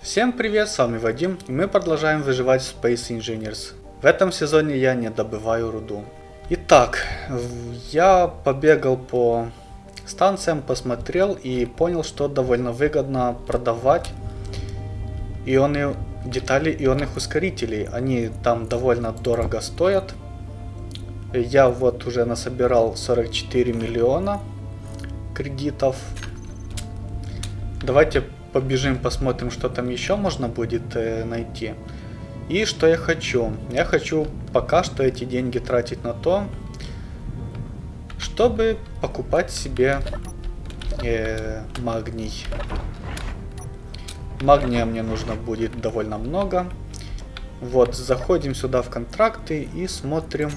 Всем привет, с вами Вадим, и мы продолжаем выживать в Space Engineers. В этом сезоне я не добываю руду. Итак, я побегал по станциям, посмотрел и понял, что довольно выгодно продавать ионы, детали ионных ускорителей. Они там довольно дорого стоят. Я вот уже насобирал 44 миллиона кредитов. Давайте побежим, посмотрим, что там еще можно будет э, найти. И что я хочу? Я хочу пока что эти деньги тратить на то, чтобы покупать себе э, магний. Магния мне нужно будет довольно много. Вот, заходим сюда в контракты и смотрим,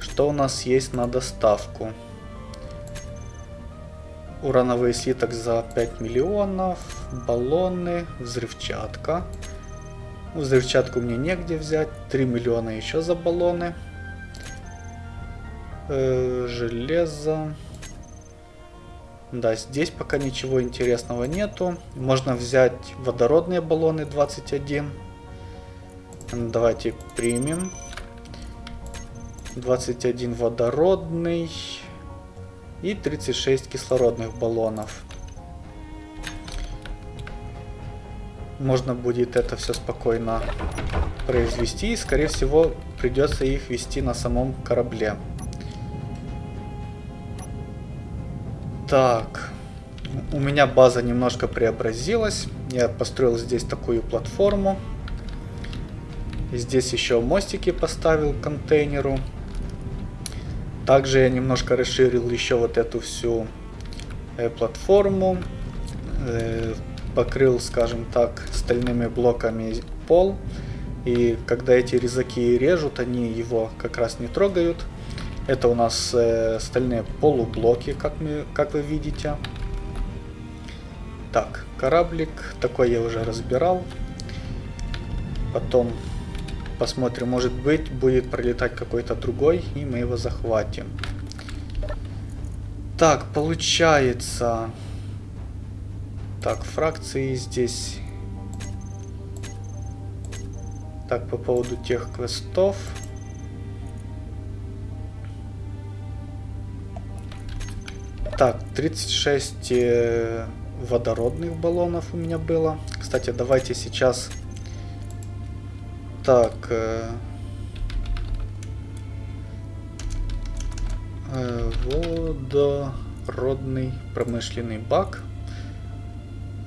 что у нас есть на доставку. Урановый слиток за 5 миллионов, баллоны, взрывчатка. Взрывчатку мне негде взять, 3 миллиона еще за баллоны. Э, железо. Да, здесь пока ничего интересного нету. Можно взять водородные баллоны 21. Давайте примем. 21 водородный и 36 кислородных баллонов. Можно будет это все спокойно произвести и скорее всего придется их вести на самом корабле. Так, у меня база немножко преобразилась. Я построил здесь такую платформу. Здесь еще мостики поставил к контейнеру. Также я немножко расширил еще вот эту всю э, платформу. Э, покрыл, скажем так, стальными блоками пол. И когда эти резаки режут, они его как раз не трогают. Это у нас э, стальные полублоки, как, мы, как вы видите. Так, кораблик. Такой я уже разбирал. Потом Посмотрим, может быть, будет пролетать какой-то другой, и мы его захватим. Так, получается... Так, фракции здесь... Так, по поводу тех квестов... Так, 36 э, водородных баллонов у меня было. Кстати, давайте сейчас так. Э, э, водородный промышленный бак.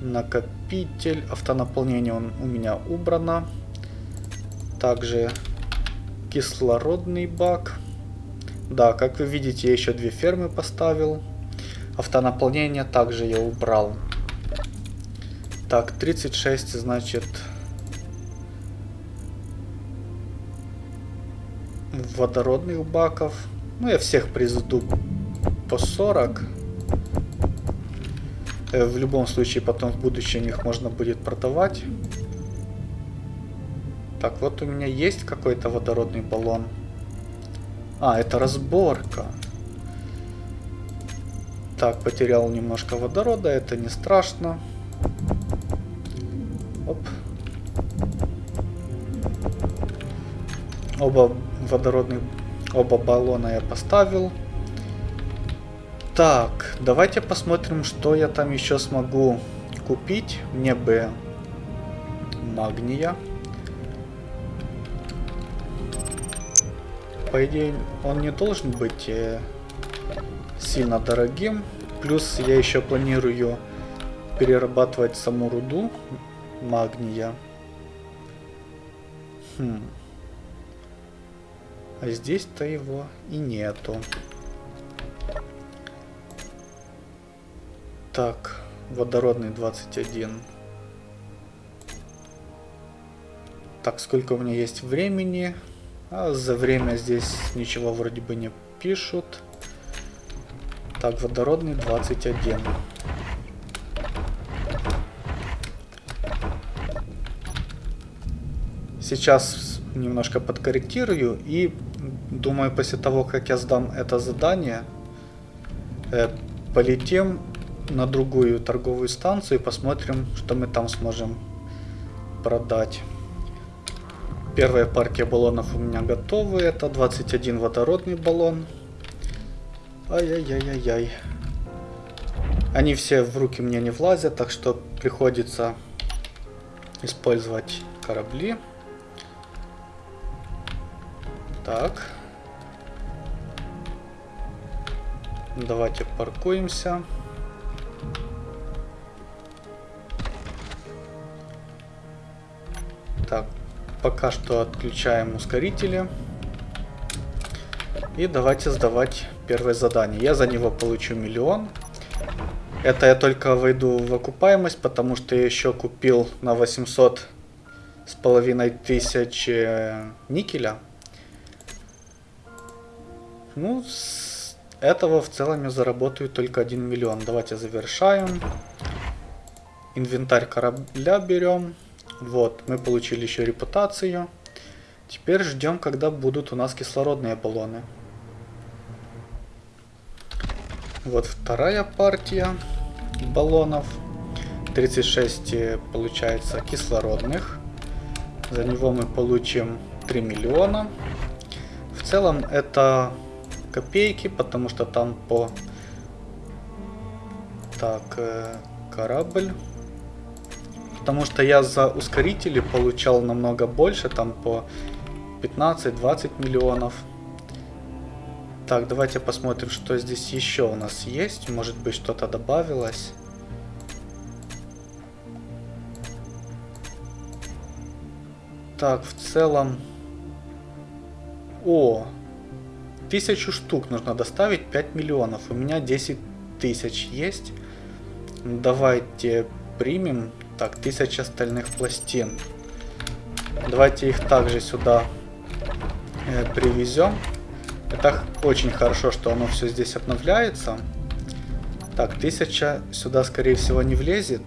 Накопитель. Автонаполнение он у меня убрано. Также кислородный бак. Да, как вы видите, я еще две фермы поставил. Автонаполнение также я убрал. Так, 36, значит, водородных баков. Ну, я всех произведу по 40. Э, в любом случае, потом в будущем их можно будет продавать. Так, вот у меня есть какой-то водородный баллон. А, это разборка. Так, потерял немножко водорода, это не страшно. Оп. Оба водородных оба баллона я поставил. Так, давайте посмотрим, что я там еще смогу купить. Мне бы магния. По идее, он не должен быть э, сильно дорогим. Плюс я еще планирую перерабатывать саму руду магния. Хм. А здесь-то его и нету. Так, водородный 21. Так, сколько у меня есть времени? А за время здесь ничего вроде бы не пишут. Так, водородный 21. Сейчас немножко подкорректирую и думаю после того, как я сдам это задание, э, полетим на другую торговую станцию и посмотрим, что мы там сможем продать. Первая партия баллонов у меня готовы. Это 21 водородный баллон. Ай-яй-яй-яй-яй. Они все в руки мне не влазят, так что приходится использовать корабли. Так. Давайте паркуемся. Так, пока что отключаем ускорители. И давайте сдавать первое задание. Я за него получу миллион. Это я только войду в окупаемость, потому что я еще купил на 800 с половиной тысяч никеля. Ну, с этого в целом я заработаю только 1 миллион. Давайте завершаем. Инвентарь корабля берем. Вот, мы получили еще репутацию. Теперь ждем, когда будут у нас кислородные баллоны. Вот вторая партия баллонов. 36 э, получается кислородных. За него мы получим 3 миллиона. В целом это копейки, потому что там по... Так, э, корабль. Потому что я за ускорители получал намного больше, там по 15-20 миллионов. Так, давайте посмотрим, что здесь еще у нас есть. Может быть, что-то добавилось. Так, в целом... О! Тысячу штук нужно доставить, 5 миллионов. У меня 10 тысяч есть. Давайте примем. Так, тысяча стальных пластин. Давайте их также сюда э, привезем. Это очень хорошо, что оно все здесь обновляется. Так, тысяча сюда, скорее всего, не влезет.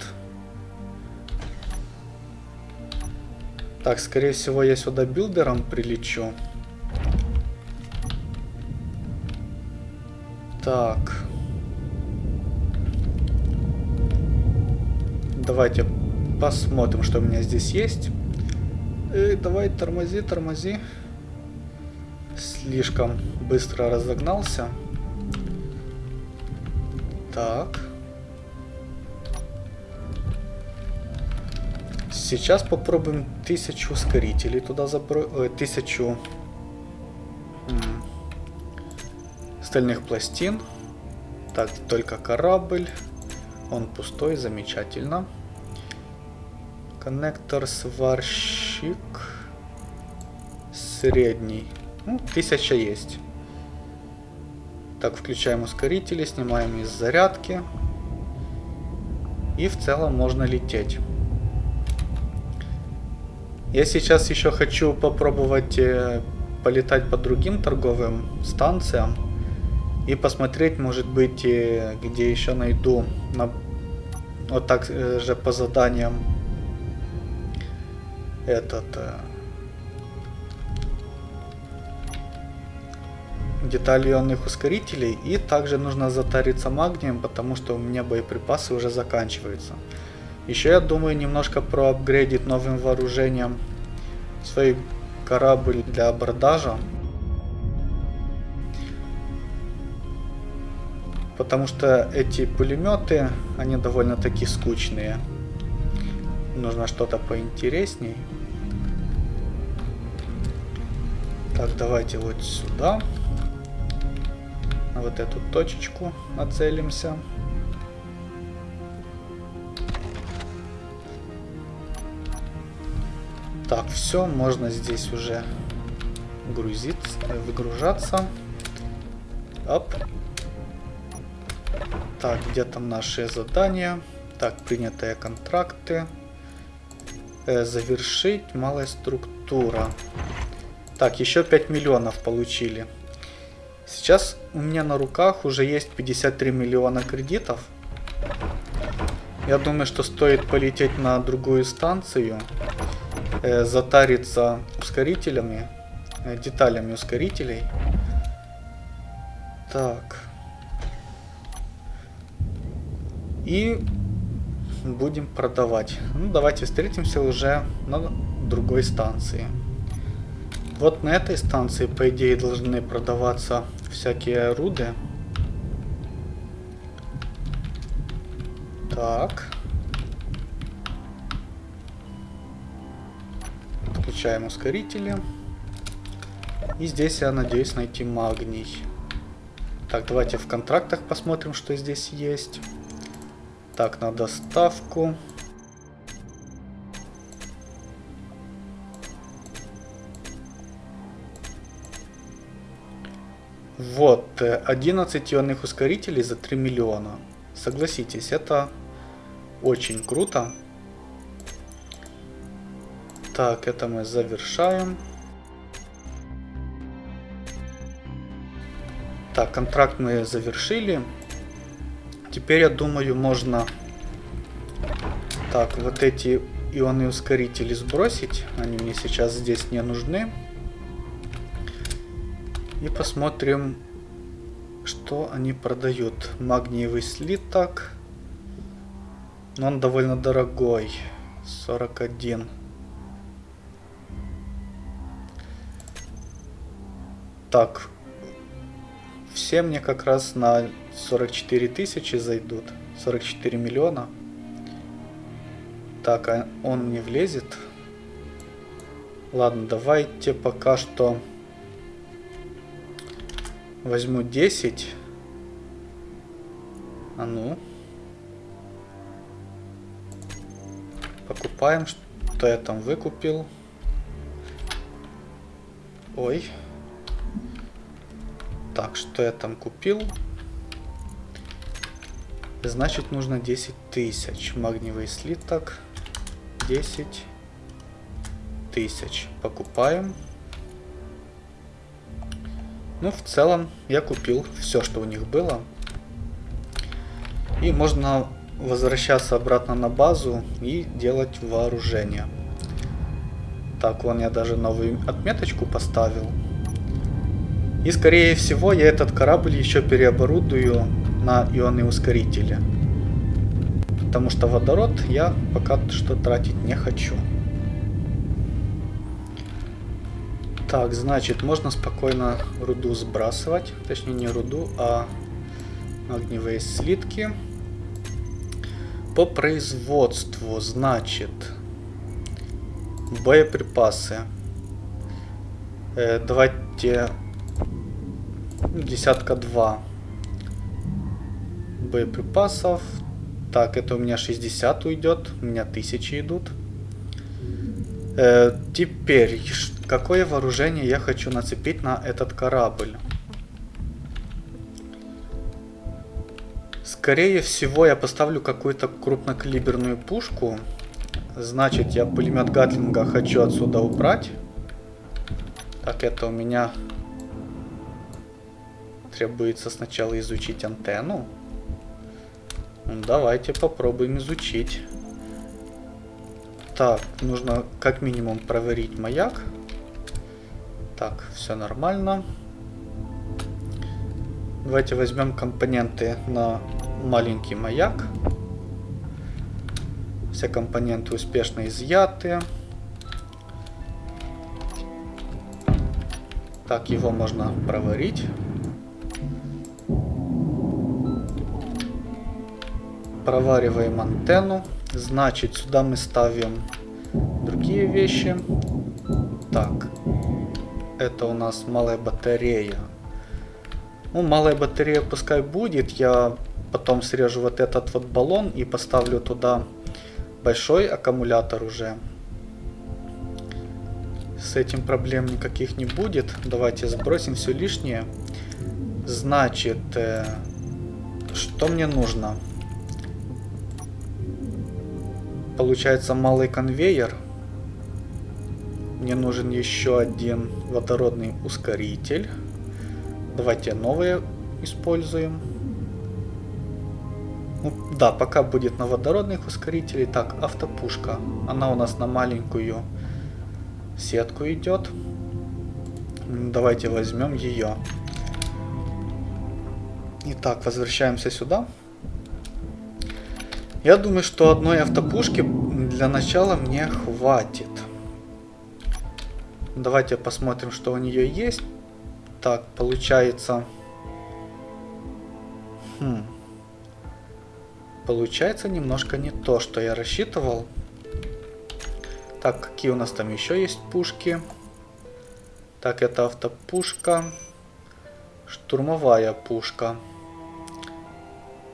Так, скорее всего, я сюда билдером прилечу. Так. Давайте посмотрим, что у меня здесь есть. Эй, давай, тормози, тормози слишком быстро разогнался. Так. Сейчас попробуем тысячу ускорителей туда забросить. Э, тысячу стальных пластин. Так, только корабль. Он пустой, замечательно. Коннектор сварщик. Средний. Ну, тысяча есть. Так, включаем ускорители, снимаем из зарядки. И в целом можно лететь. Я сейчас еще хочу попробовать э, полетать по другим торговым станциям. И посмотреть, может быть, э, где еще найду на, вот так э, же по заданиям этот детали ионных ускорителей и также нужно затариться магнием, потому что у меня боеприпасы уже заканчиваются. Еще я думаю немножко проапгрейдить новым вооружением свой корабль для абордажа. Потому что эти пулеметы, они довольно-таки скучные. Нужно что-то поинтересней. Так, давайте вот сюда на вот эту точечку нацелимся. Так, все, можно здесь уже грузиться, выгружаться. Оп. Так, где там наши задания? Так, принятые контракты. Э, завершить, малая структура. Так, еще 5 миллионов получили. Сейчас у меня на руках уже есть 53 миллиона кредитов. Я думаю, что стоит полететь на другую станцию, э, затариться ускорителями, э, деталями ускорителей. Так. И будем продавать. Ну, давайте встретимся уже на другой станции. Вот на этой станции, по идее, должны продаваться всякие руды. Так. Включаем ускорители. И здесь я надеюсь найти магний. Так, давайте в контрактах посмотрим, что здесь есть. Так, на доставку. Вот, 11 ионных ускорителей за 3 миллиона. Согласитесь, это очень круто. Так, это мы завершаем. Так, контракт мы завершили. Теперь, я думаю, можно... Так, вот эти ионные ускорители сбросить. Они мне сейчас здесь не нужны. И посмотрим, что они продают. Магниевый слиток. Но он довольно дорогой. 41. Так, все мне как раз на 44 тысячи зайдут. 44 миллиона. Так, а он не влезет. Ладно, давайте пока что возьму 10. А ну. Покупаем, что я там выкупил. Ой. Так, что я там купил? Значит, нужно 10 тысяч. Магниевый слиток. 10 тысяч. Покупаем. Ну, в целом, я купил все, что у них было. И можно возвращаться обратно на базу и делать вооружение. Так, вон я даже новую отметочку поставил. И скорее всего я этот корабль еще переоборудую на ионные ускорители. Потому что водород я пока что тратить не хочу. Так, значит, можно спокойно руду сбрасывать. Точнее, не руду, а огневые слитки. По производству, значит, боеприпасы. Э, давайте десятка два боеприпасов. Так, это у меня 60 уйдет, у меня тысячи идут. Э, теперь, какое вооружение я хочу нацепить на этот корабль? Скорее всего, я поставлю какую-то крупнокалиберную пушку. Значит, я пулемет Гатлинга хочу отсюда убрать. Так, это у меня требуется сначала изучить антенну. Ну, давайте попробуем изучить. Так, нужно как минимум проверить маяк. Так, все нормально. Давайте возьмем компоненты на маленький маяк. Все компоненты успешно изъяты. Так, его можно проварить. Провариваем антенну. Значит, сюда мы ставим другие вещи. Так, это у нас малая батарея. Ну, малая батарея пускай будет. Я потом срежу вот этот вот баллон и поставлю туда большой аккумулятор уже. С этим проблем никаких не будет. Давайте сбросим все лишнее. Значит, э, что мне нужно? Получается малый конвейер. Мне нужен еще один водородный ускоритель. Давайте новые используем. Ну, да, пока будет на водородных ускорителей. Так, автопушка. Она у нас на маленькую сетку идет. Давайте возьмем ее. Итак, возвращаемся сюда. Я думаю, что одной автопушки для начала мне хватит. Давайте посмотрим, что у нее есть. Так, получается... Хм. Получается немножко не то, что я рассчитывал. Так, какие у нас там еще есть пушки? Так, это автопушка. Штурмовая пушка.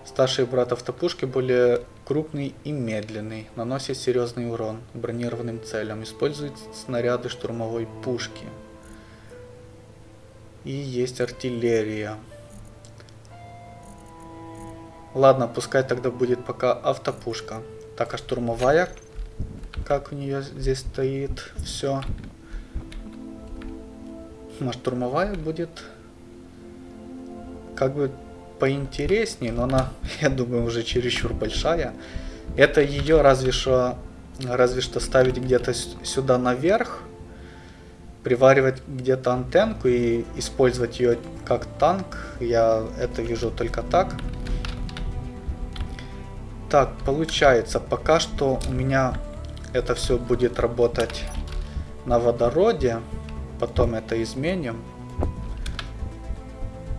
Старший брат автопушки более крупный и медленный. Наносит серьезный урон бронированным целям. Использует снаряды штурмовой пушки. И есть артиллерия. Ладно, пускай тогда будет пока автопушка. Так, а штурмовая? Как у нее здесь стоит все? А штурмовая будет как бы поинтереснее, но она, я думаю, уже чересчур большая. Это ее разве что, разве что ставить где-то сюда наверх, приваривать где-то антенку и использовать ее как танк. Я это вижу только так. Так, получается, пока что у меня это все будет работать на водороде. Потом это изменим.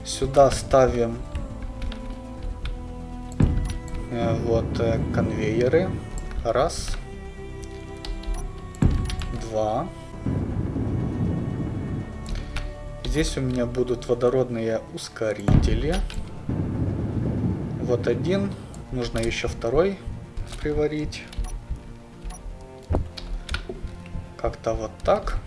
Сюда ставим вот э, конвейеры. Раз. Два. Здесь у меня будут водородные ускорители. Вот один. Нужно еще второй приварить. Как-то вот так.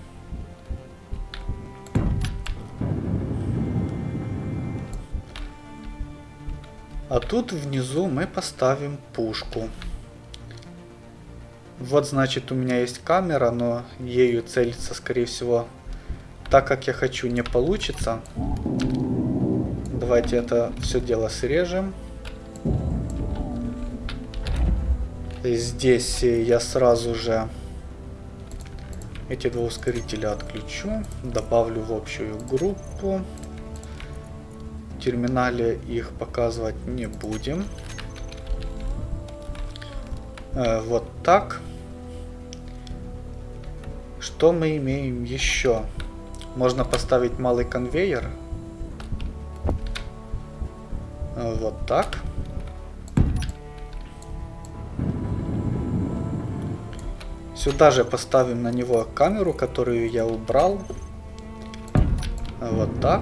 А тут внизу мы поставим пушку. Вот значит у меня есть камера, но ею целиться скорее всего так как я хочу не получится. Давайте это все дело срежем. Здесь я сразу же эти два ускорителя отключу. Добавлю в общую группу. Терминале их показывать не будем. Э, вот так. Что мы имеем еще? Можно поставить малый конвейер. Вот так. Сюда же поставим на него камеру, которую я убрал. Вот так.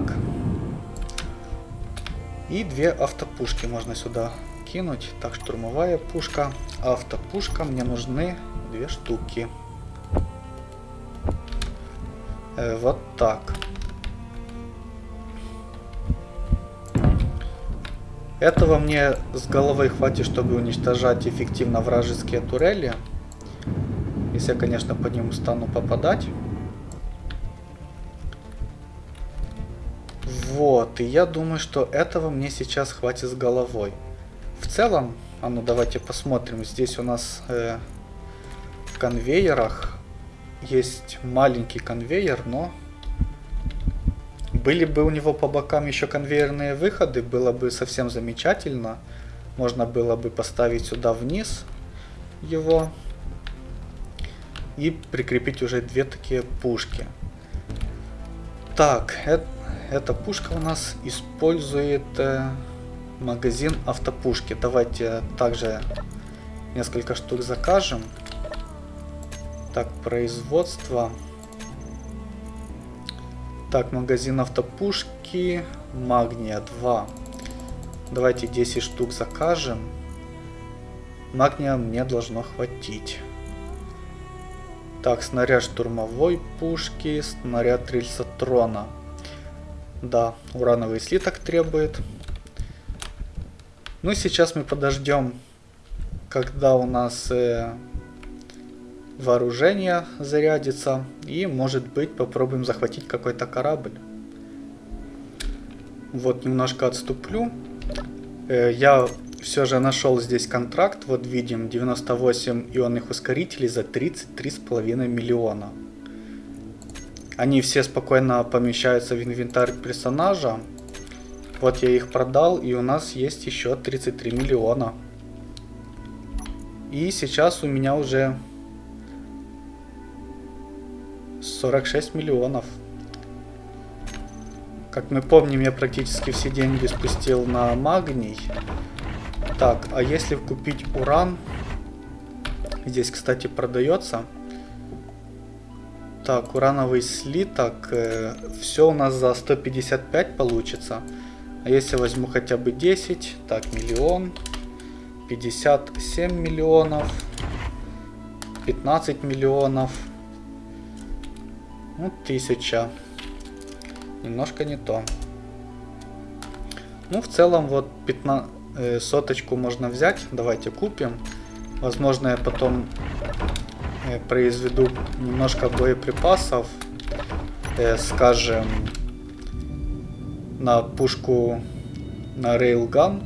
И две автопушки можно сюда кинуть. Так, штурмовая пушка, автопушка. Мне нужны две штуки. Э, вот так. Этого мне с головой хватит, чтобы уничтожать эффективно вражеские турели. Если я, конечно, по ним стану попадать. Вот, и я думаю, что этого мне сейчас хватит с головой. В целом, а ну давайте посмотрим, здесь у нас э, в конвейерах есть маленький конвейер, но были бы у него по бокам еще конвейерные выходы, было бы совсем замечательно. Можно было бы поставить сюда вниз его и прикрепить уже две такие пушки. Так, это, эта пушка у нас использует э, магазин автопушки. Давайте также несколько штук закажем. Так, производство. Так, магазин автопушки. Магния 2. Давайте 10 штук закажем. Магния мне должно хватить. Так, снаряд штурмовой пушки, снаряд рельсотрона. Да, урановый слиток требует. Ну, сейчас мы подождем, когда у нас э, вооружение зарядится. И, может быть, попробуем захватить какой-то корабль. Вот, немножко отступлю. Э, я все же нашел здесь контракт. Вот видим 98 ионных ускорителей за 33,5 миллиона. Они все спокойно помещаются в инвентарь персонажа. Вот я их продал, и у нас есть еще 33 миллиона. И сейчас у меня уже 46 миллионов. Как мы помним, я практически все деньги спустил на магний. Так, а если купить уран... Здесь, кстати, продается. Так, урановый слиток. Э, все у нас за 155 получится. А если возьму хотя бы 10, так, миллион, 57 миллионов, 15 миллионов, ну, тысяча. Немножко не то. Ну, в целом, вот 15, э, соточку можно взять. Давайте купим. Возможно, я потом произведу немножко боеприпасов. Э, скажем, на пушку на рейлган.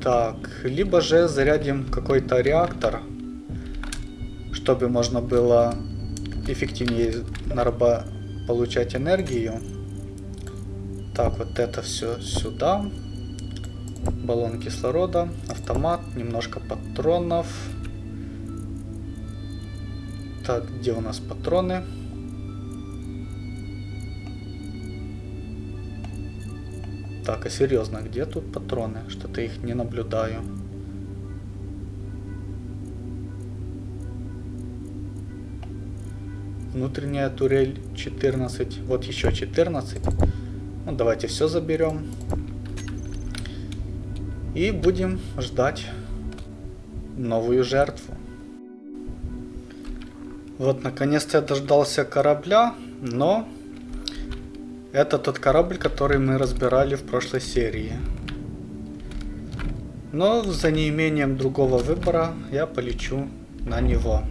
Так, либо же зарядим какой-то реактор, чтобы можно было эффективнее нараба получать энергию. Так, вот это все сюда. Баллон кислорода, автомат, немножко патронов. Так, где у нас патроны? Так, а серьезно, где тут патроны? Что-то их не наблюдаю. Внутренняя турель 14. Вот еще 14. Ну, давайте все заберем. И будем ждать новую жертву. Вот, наконец-то я дождался корабля, но это тот корабль, который мы разбирали в прошлой серии. Но за неимением другого выбора я полечу на него.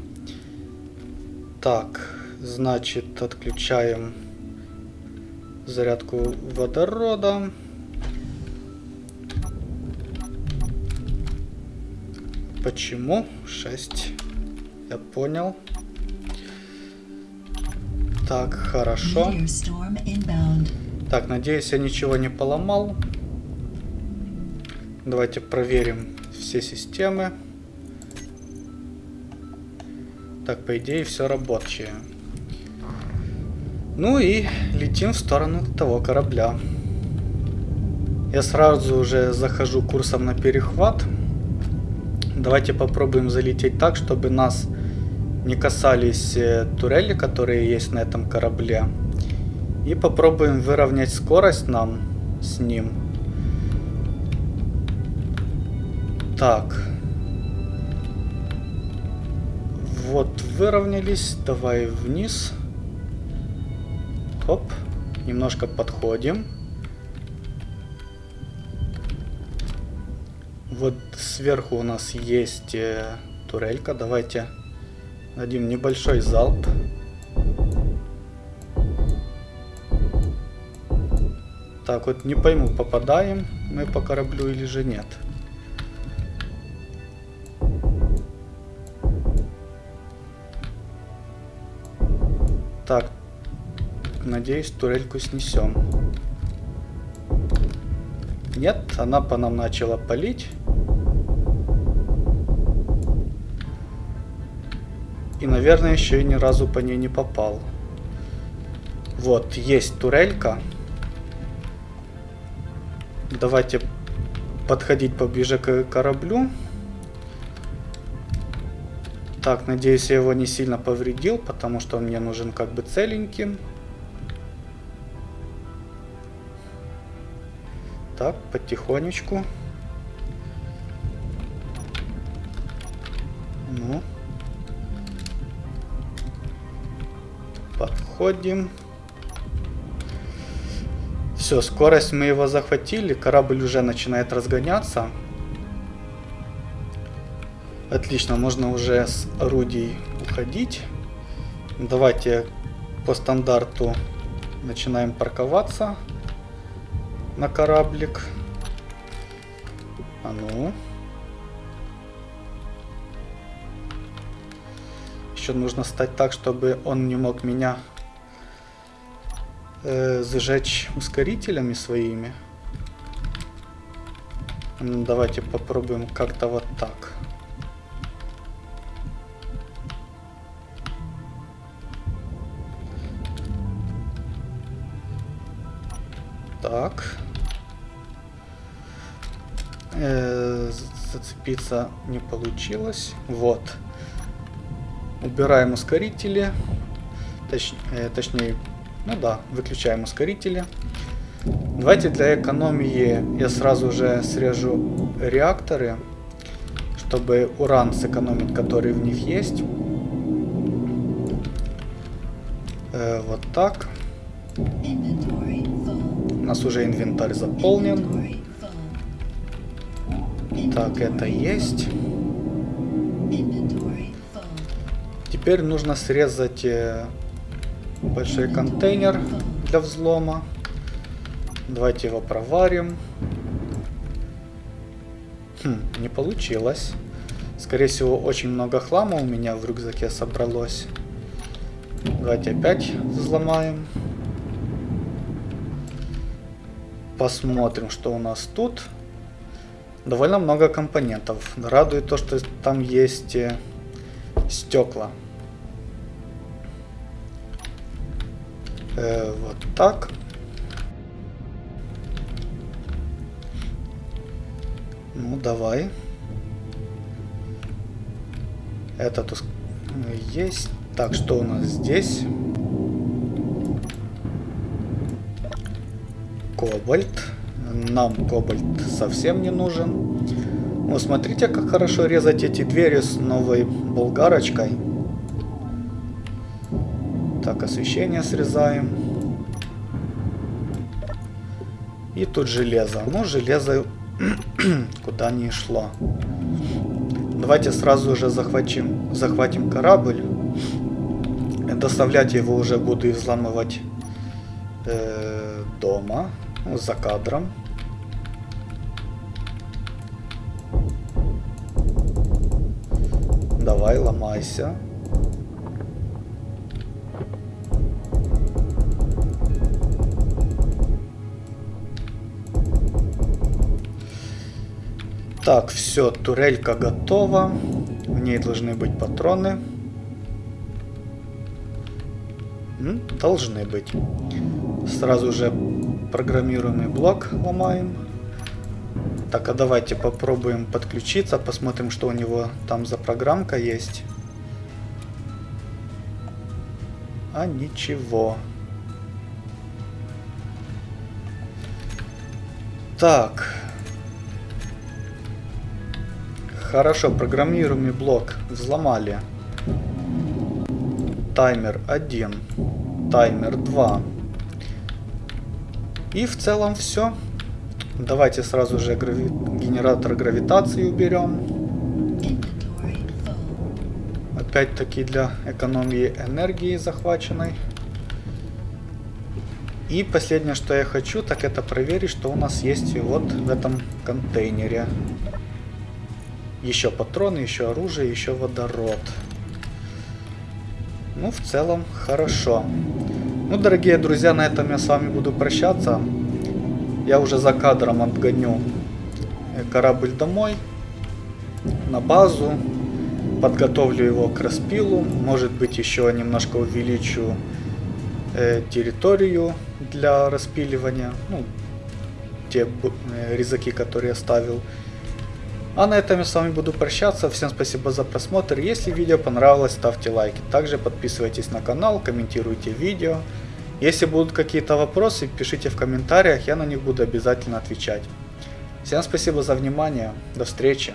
Так, значит, отключаем зарядку водорода. Почему? 6. Я понял. Так, хорошо. Так, надеюсь, я ничего не поломал. Давайте проверим все системы. Так, по идее, все рабочее. Ну и летим в сторону того корабля. Я сразу уже захожу курсом на перехват. Давайте попробуем залететь так, чтобы нас не касались э, турели, которые есть на этом корабле. И попробуем выровнять скорость нам с ним. Так. Вот, выровнялись. Давай вниз. Хоп. Немножко подходим. Вот сверху у нас есть э, турелька. Давайте Дадим небольшой залп. Так, вот не пойму, попадаем мы по кораблю или же нет. Так, надеюсь, турельку снесем. Нет, она по нам начала палить. И, наверное, еще и ни разу по ней не попал. Вот, есть турелька. Давайте подходить поближе к кораблю. Так, надеюсь, я его не сильно повредил, потому что мне нужен как бы целеньким. Так, потихонечку. Подходим. Все, скорость мы его захватили. Корабль уже начинает разгоняться. Отлично, можно уже с орудий уходить. Давайте по стандарту начинаем парковаться на кораблик. А ну. Еще нужно стать так, чтобы он не мог меня э, зажечь ускорителями своими. Давайте попробуем как-то вот так. Так. Э, зацепиться не получилось. Вот. Убираем ускорители. Точ, э, точнее, ну да, выключаем ускорители. Давайте для экономии я сразу же срежу реакторы, чтобы уран сэкономить, который в них есть. Э, вот так. У нас уже инвентарь заполнен. Так, это есть. Теперь нужно срезать э, большой контейнер для взлома. Давайте его проварим. Хм, не получилось. Скорее всего, очень много хлама у меня в рюкзаке собралось. Давайте опять взломаем. Посмотрим, что у нас тут. Довольно много компонентов. Радует то, что там есть э, стекла. Э, вот так. Ну, давай. Этот есть. Так, что у нас здесь? Кобальт. Нам кобальт совсем не нужен. Ну, смотрите, как хорошо резать эти двери с новой болгарочкой. Так, освещение срезаем. И тут железо. Ну, железо куда не шло. Давайте сразу же захватим, захватим корабль. Доставлять его уже буду взламывать э, дома, ну, за кадром. Давай, ломайся. Так, все, турелька готова. В ней должны быть патроны. Должны быть. Сразу же программируемый блок ломаем. Так, а давайте попробуем подключиться, посмотрим, что у него там за программка есть. А ничего. Так. Хорошо, программируемый блок взломали. Таймер 1. Таймер 2. И в целом все. Давайте сразу же грави... генератор гравитации уберем. Опять-таки для экономии энергии захваченной. И последнее, что я хочу, так это проверить, что у нас есть вот в этом контейнере. Еще патроны, еще оружие, еще водород. Ну, в целом, хорошо. Ну, дорогие друзья, на этом я с вами буду прощаться. Я уже за кадром отгоню э, корабль домой, на базу. Подготовлю его к распилу. Может быть, еще немножко увеличу э, территорию для распиливания. Ну, те э, резаки, которые я ставил. А на этом я с вами буду прощаться. Всем спасибо за просмотр. Если видео понравилось, ставьте лайки. Также подписывайтесь на канал, комментируйте видео. Если будут какие-то вопросы, пишите в комментариях, я на них буду обязательно отвечать. Всем спасибо за внимание. До встречи.